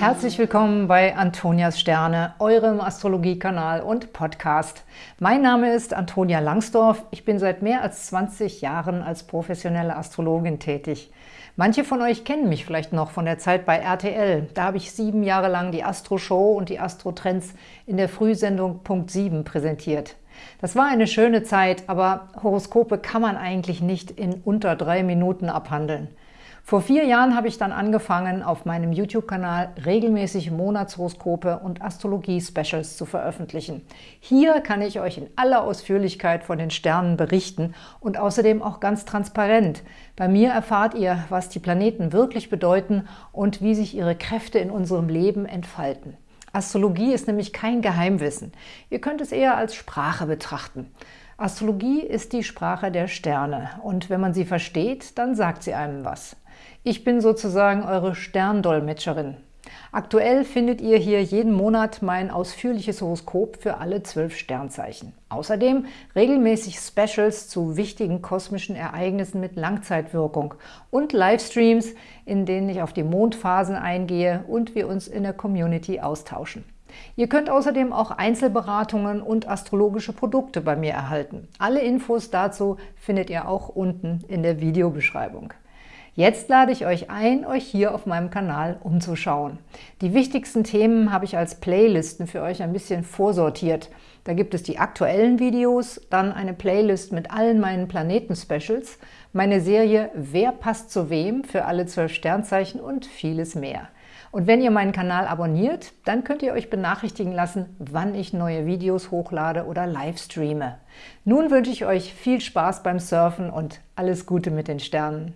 Herzlich willkommen bei Antonias Sterne, eurem Astrologiekanal und Podcast. Mein Name ist Antonia Langsdorf. Ich bin seit mehr als 20 Jahren als professionelle Astrologin tätig. Manche von euch kennen mich vielleicht noch von der Zeit bei RTL. Da habe ich sieben Jahre lang die Astro-Show und die Astro-Trends in der Frühsendung Punkt 7 präsentiert. Das war eine schöne Zeit, aber Horoskope kann man eigentlich nicht in unter drei Minuten abhandeln. Vor vier Jahren habe ich dann angefangen, auf meinem YouTube-Kanal regelmäßig Monatshoroskope und Astrologie-Specials zu veröffentlichen. Hier kann ich euch in aller Ausführlichkeit von den Sternen berichten und außerdem auch ganz transparent. Bei mir erfahrt ihr, was die Planeten wirklich bedeuten und wie sich ihre Kräfte in unserem Leben entfalten. Astrologie ist nämlich kein Geheimwissen. Ihr könnt es eher als Sprache betrachten. Astrologie ist die Sprache der Sterne und wenn man sie versteht, dann sagt sie einem was. Ich bin sozusagen eure Sterndolmetscherin. Aktuell findet ihr hier jeden Monat mein ausführliches Horoskop für alle zwölf Sternzeichen. Außerdem regelmäßig Specials zu wichtigen kosmischen Ereignissen mit Langzeitwirkung und Livestreams, in denen ich auf die Mondphasen eingehe und wir uns in der Community austauschen. Ihr könnt außerdem auch Einzelberatungen und astrologische Produkte bei mir erhalten. Alle Infos dazu findet ihr auch unten in der Videobeschreibung. Jetzt lade ich euch ein, euch hier auf meinem Kanal umzuschauen. Die wichtigsten Themen habe ich als Playlisten für euch ein bisschen vorsortiert. Da gibt es die aktuellen Videos, dann eine Playlist mit allen meinen Planeten-Specials, meine Serie Wer passt zu wem für alle zwölf Sternzeichen und vieles mehr. Und wenn ihr meinen Kanal abonniert, dann könnt ihr euch benachrichtigen lassen, wann ich neue Videos hochlade oder live streame. Nun wünsche ich euch viel Spaß beim Surfen und alles Gute mit den Sternen.